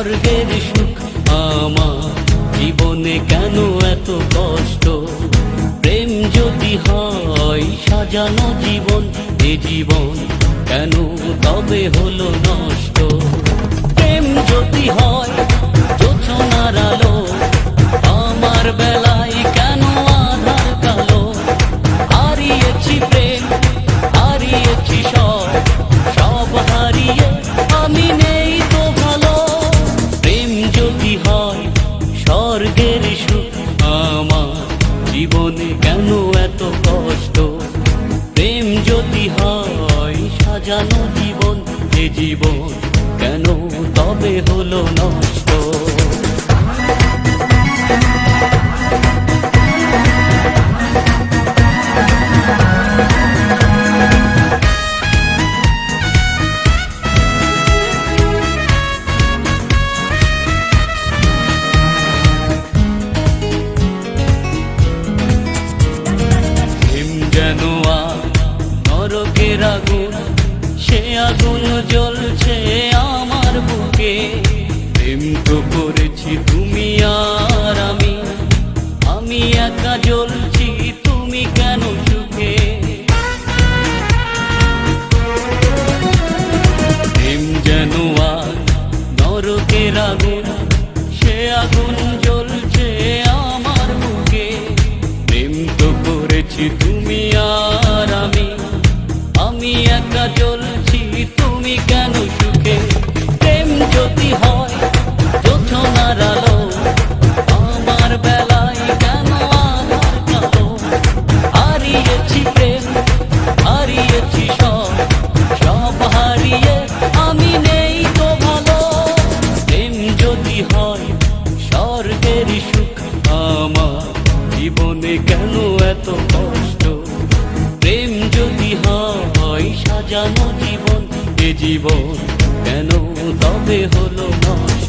স্বর্গের সুখ আমার জীবনে কেন এত কষ্ট? প্রেম যদি হয় সাজানো জীবন, এ জীবন কেন তবে হলো নষ্ট? প্রেম যদি হয় যোচনার আলো কেন এত কষ্ট। প্রেম যদি হয় সাজানো জীবন যে জীবন কেন তবে হলো নষ্ট? তুমি কেন সুখে? যেন আর নরকের আগুন সে আগুন জ্বলছে আমার বুকে প্রেম তো করেছি তুমি আর আমি আমি একা জ্বলছি, তুমি কেন সুখে? এত কষ্ট। প্রেম যদি হয় সাজানো জীবন এ জীবন কেন তবে হলো নষ্ট?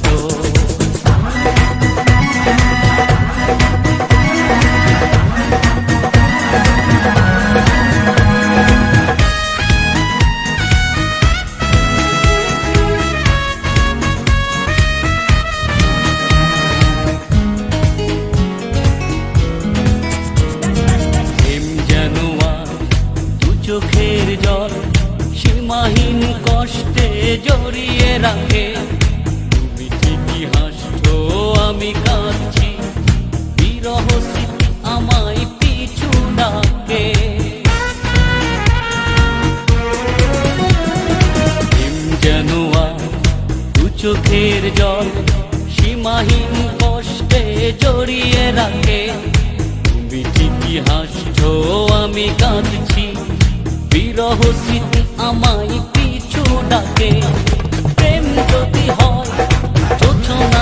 রাখে। তুমি ঠিকই হাসছো আমি কাঁদছি। বিরহ স্মৃতি আমায় পিছু ডাকে। চোখের জল, সীমাহীন কষ্টে জড়িয়ে রাখে। তুমি ঠিকই হাসছো, আমি কাঁদছি। বিরহ স্মৃতি আমায় পিছু ডাকে।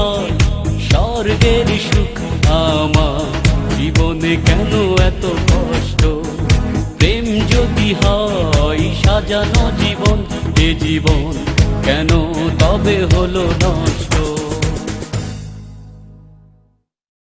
যদি স্বর্গের সুখ আমার। জীবনে কেন এত কষ্ট? প্রেম যদি হয়, সাজানো জীবন, এ জীবন কেন তবে হলো নষ্ট?